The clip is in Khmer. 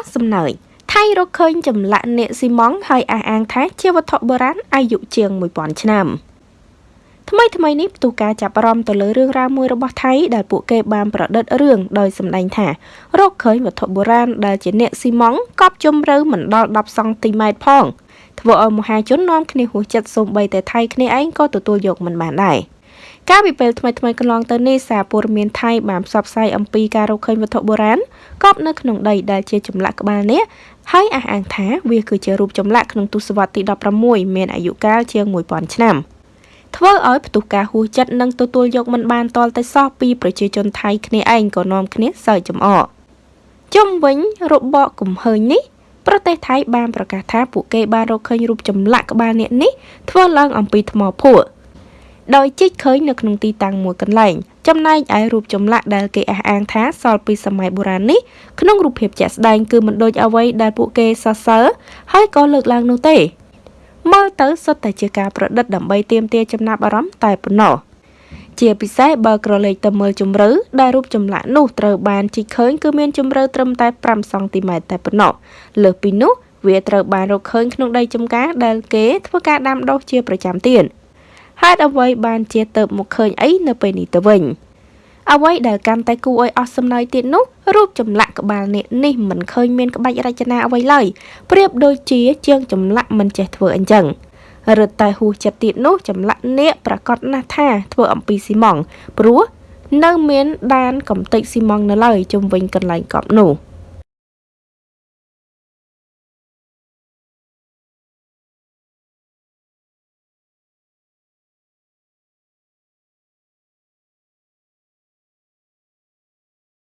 ស់សំណើចថៃរកឃើញចម្លាក់នាគស៊ីម៉ង់ហើយអះអាងថាជាវត្ថុបុរាណអាយុជាង1000ឆ្នាំថ្មីថ្មីនេះផ្ទុះការចាប់អារម្មណ៍ទៅលើរឿងរ៉ាវមួយរបស់ថៃដែលពួកគេបានប្រឌិតរឿងដោយសម្ដែងថារកឃើញវត្ថុបុរាណដែលជានាគស៊ីម៉ង់កប់ជម្រៅមិនដល់10សង់ទីម៉ែត្រផងធ្វើឲ្យមហាជននាំគ្នាហួសចិត្តសូម្បីតែថៃគ្នាឯងក៏ទទួលយកមិនបានដែរ កាលពីពេលថ្មីថ្មីកន្លងទៅនេះសារព័ត៌មានថៃបានផ្សព្វផ្សាយអំពីការរកឃើញវត្ថុបុរាណកប់នៅក្នុងដីដែលជាចម្លាក់ក្បាលនេះហើយអះអាងថាវាគឺជារូបចម្លាក់ក្នុងទសវត្សរ៍ទី16មានអាយុកាលជាង1000ឆ្នាំធ្វើឲ្យផ្ទុះការហួសចិត្តនិងទទួលយកមិនបានតលតែសោះពីប្រជាជនថៃគ្នាឯងក៏នាំគ្នាសើចចំអកជុំវិញរបបកំហើញនេះប្រទេសថៃបានប្រកាសថាពួកគេបានរកឃើញរូបចម្លាក់ក្បាលនាគនេះធ្វើឡើងអំពីថ្មភក់ ដោយជីកឃើញនៅក្នុងទីតាំងមួយកន្លែងចំណែកឯរូបចម្លាក់ដែលគេអះអាងថាសល់ពីសម័យបុរាណនេះក្នុងរូបភាពជាក់ស្ដែងគឺមិនដូចអ្វីដែលពួកគេសរសើរហើយក៏លើកឡើងនោះទេមើលទៅសុទ្ធតែជាការប្រឌិតដើម្បីទាមទារចំណាប់អារម្មណ៍តែប៉ុណ្ណោះជាពិសេសបើក្រឡេកទៅមើលជម្រៅដែលរូបចម្លាក់នោះត្រូវបានជីកឃើញគឺមានជម្រៅត្រឹមតែ5សង់ទីម៉ែត្រតែប៉ុណ្ណោះលើសពីនោះវាត្រូវបានរកឃើញក្នុងដីចម្ការដែលគេធ្វើការដាំដុះជាប្រចាំទៀត ហេតុអ្វីបានជាទៅមកឃើញអីនៅពេលនេះទៅវិញអ្វីដែលកាន់តែគួរឲ្យអស់សំណើចទៀតនោះរូបចម្លាក់ក្បាលនាគនេះមិនឃើញមានក្បាច់រចនាអ្វីឡើយប្រៀបដូចជាជាងចម្លាក់មិនចេះធ្វើអញ្ចឹងរឹតតែហួសចិត្តទៀតនោះចម្លាក់នាគប្រកាសណាស់ថាធ្វើអំពីស៊ីម៉ង់ព្រោះនៅមានដានកំទេចស៊ីម៉ង់នៅឡើយជុំវិញកន្លែងកប់នោះ។